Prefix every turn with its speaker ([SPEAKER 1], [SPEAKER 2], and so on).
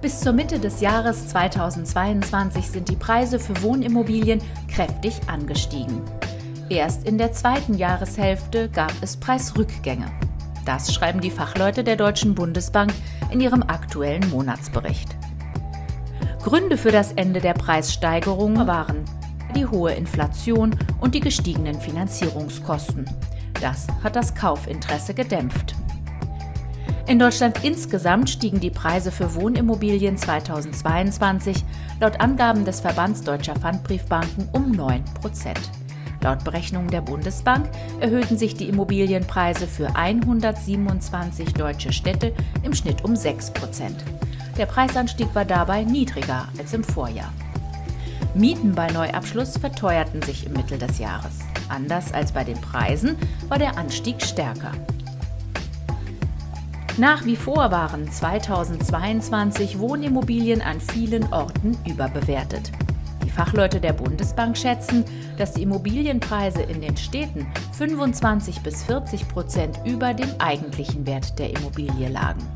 [SPEAKER 1] Bis zur Mitte des Jahres 2022 sind die Preise für Wohnimmobilien kräftig angestiegen. Erst in der zweiten Jahreshälfte gab es Preisrückgänge. Das schreiben die Fachleute der Deutschen Bundesbank in ihrem aktuellen Monatsbericht. Gründe für das Ende der Preissteigerung waren die hohe Inflation und die gestiegenen Finanzierungskosten. Das hat das Kaufinteresse gedämpft. In Deutschland insgesamt stiegen die Preise für Wohnimmobilien 2022 laut Angaben des Verbands Deutscher Pfandbriefbanken um 9 Prozent. Laut Berechnungen der Bundesbank erhöhten sich die Immobilienpreise für 127 deutsche Städte im Schnitt um 6 Prozent. Der Preisanstieg war dabei niedriger als im Vorjahr. Mieten bei Neuabschluss verteuerten sich im Mittel des Jahres. Anders als bei den Preisen war der Anstieg stärker. Nach wie vor waren 2022 Wohnimmobilien an vielen Orten überbewertet. Die Fachleute der Bundesbank schätzen, dass die Immobilienpreise in den Städten 25 bis 40 Prozent über dem eigentlichen Wert der Immobilie lagen.